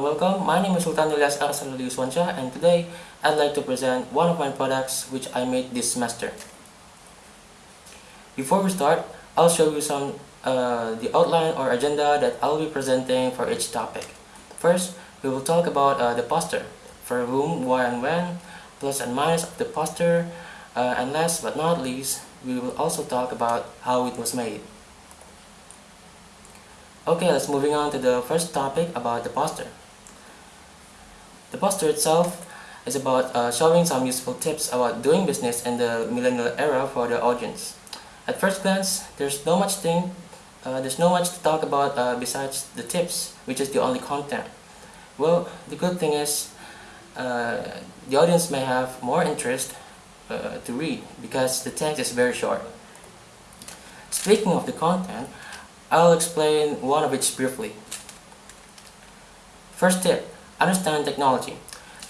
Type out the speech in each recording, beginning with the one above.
and welcome. My name is Sultan Ilyas Arsalali Uswansha and today I'd like to present one of my products which I made this semester. Before we start, I'll show you some uh, the outline or agenda that I'll be presenting for each topic. First, we will talk about uh, the poster, for whom, why and when, plus and minus of the poster, uh, and last but not least, we will also talk about how it was made. Okay, let's moving on to the first topic about the poster. The poster itself is about uh, showing some useful tips about doing business in the millennial era for the audience. At first glance, there's no much thing, uh, there's no much to talk about uh, besides the tips, which is the only content. Well, the good thing is, uh, the audience may have more interest uh, to read because the text is very short. Speaking of the content, I'll explain one of each briefly. First tip, understand technology.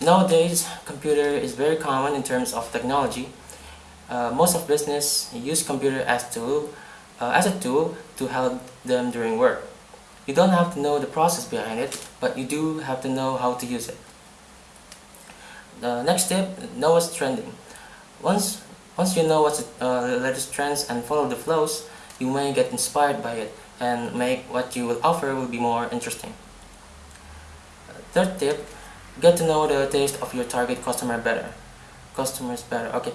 Nowadays, computer is very common in terms of technology. Uh, most of business use computer as tool uh, as a tool to help them during work. You don't have to know the process behind it, but you do have to know how to use it. The next tip, know what's trending. Once, once you know what's uh, the latest trends and follow the flows, you may get inspired by it and make what you will offer will be more interesting. Third tip, get to know the taste of your target customer better. Customers better, okay.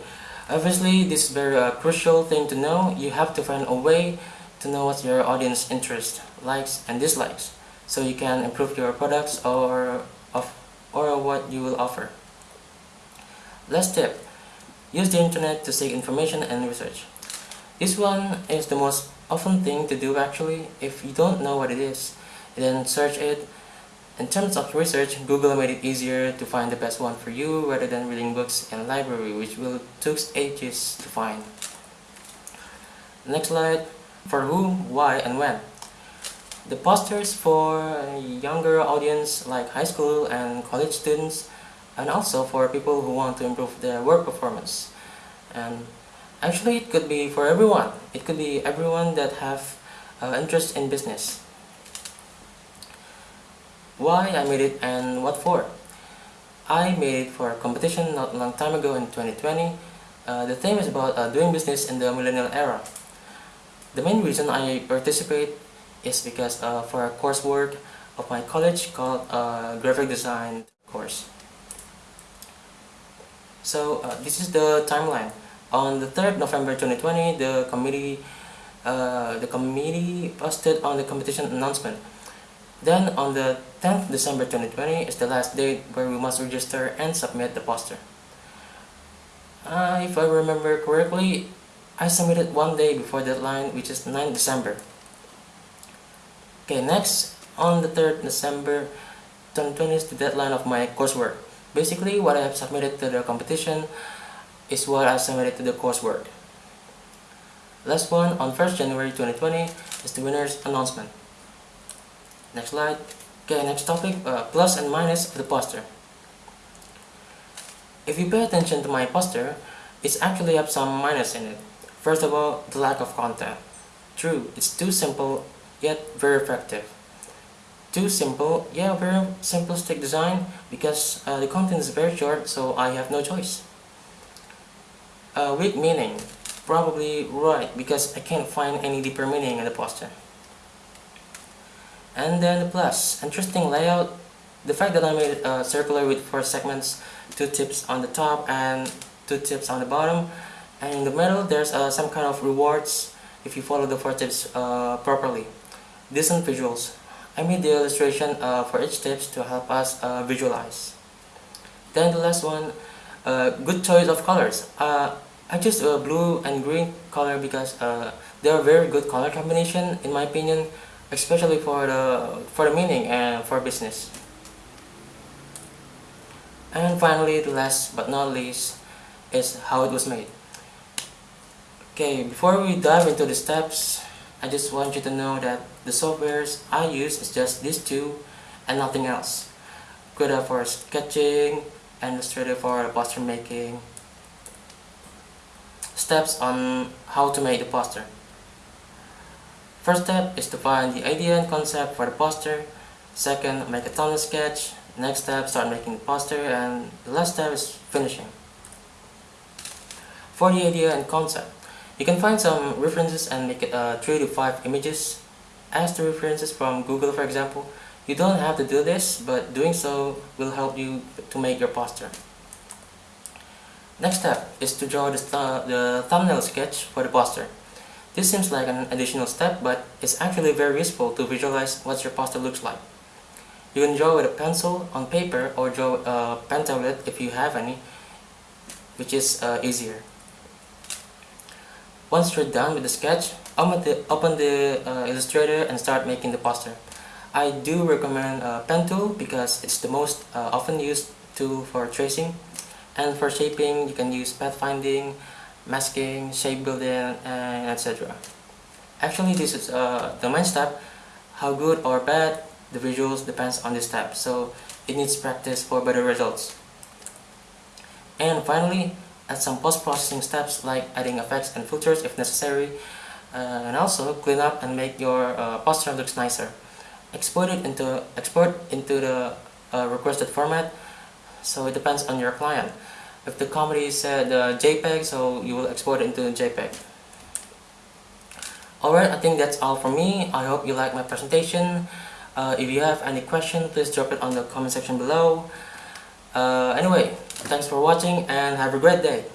Obviously, this is very uh, crucial thing to know. You have to find a way to know what your audience interest, likes and dislikes, so you can improve your products or, of, or what you will offer. Last tip, use the internet to seek information and research. This one is the most often thing to do actually. If you don't know what it is, then search it. In terms of research, Google made it easier to find the best one for you rather than reading books in library which will took ages to find. Next slide, for whom, why and when. The posters for younger audience like high school and college students and also for people who want to improve their work performance. And Actually, it could be for everyone. It could be everyone that have uh, interest in business. Why I made it and what for? I made it for a competition not a long time ago in 2020. Uh, the theme is about uh, doing business in the millennial era. The main reason I participate is because uh, for a coursework of my college called uh, graphic design course. So uh, this is the timeline. On the 3rd November 2020, the committee uh, the committee posted on the competition announcement. Then on the 10th December 2020 is the last date where we must register and submit the poster. Uh, if I remember correctly, I submitted one day before deadline which is 9 December. Okay, next on the 3rd December 2020 is the deadline of my coursework. Basically, what I have submitted to the competition is what I submitted to the coursework. Last one on 1st January 2020 is the winner's announcement. Next slide. Okay, next topic, uh, plus and minus of the poster. If you pay attention to my poster, it's actually have some minus in it. First of all, the lack of content. True, it's too simple, yet very effective. Too simple, yeah, very simplistic design because uh, the content is very short, so I have no choice. Uh, weak meaning. Probably right, because I can't find any deeper meaning in the poster. And then plus. Interesting layout. The fact that I made it uh, circular with four segments, two tips on the top and two tips on the bottom. And in the middle, there's uh, some kind of rewards if you follow the four tips uh, properly. Decent visuals. I made the illustration uh, for each tips to help us uh, visualize. Then the last one, uh, good choice of colors. I choose blue and green color because they are very good color combination in my opinion, especially for the for the meaning and for business. And finally, the last but not least is how it was made. Okay, before we dive into the steps, I just want you to know that the softwares I use is just these two and nothing else. Krita for sketching, and Illustrator for poster making. Steps on how to make the poster. First step is to find the idea and concept for the poster. Second, make a thumbnail sketch. Next step, start making the poster. And the last step is finishing. For the idea and concept, you can find some references and make it uh, 3 to 5 images as the references from Google for example. You don't have to do this, but doing so will help you to make your poster. Next step is to draw the, th the thumbnail sketch for the poster. This seems like an additional step, but it's actually very useful to visualize what your poster looks like. You can draw with a pencil on paper or draw a pen tablet if you have any, which is uh, easier. Once you're done with the sketch, open the, open the uh, Illustrator and start making the poster. I do recommend uh, pen tool because it's the most uh, often used tool for tracing. And for shaping, you can use pathfinding, masking, shape building, and etc. Actually, this is uh, the main step. How good or bad the visuals depends on this step, so it needs practice for better results. And finally, add some post-processing steps like adding effects and filters if necessary, uh, and also clean up and make your uh, poster looks nicer. Export it into export into the uh, requested format, so it depends on your client. If the comedy said uh, JPEG, so you will export it into JPEG. Alright, I think that's all from me. I hope you like my presentation. Uh, if you have any question, please drop it on the comment section below. Uh, anyway, thanks for watching and have a great day.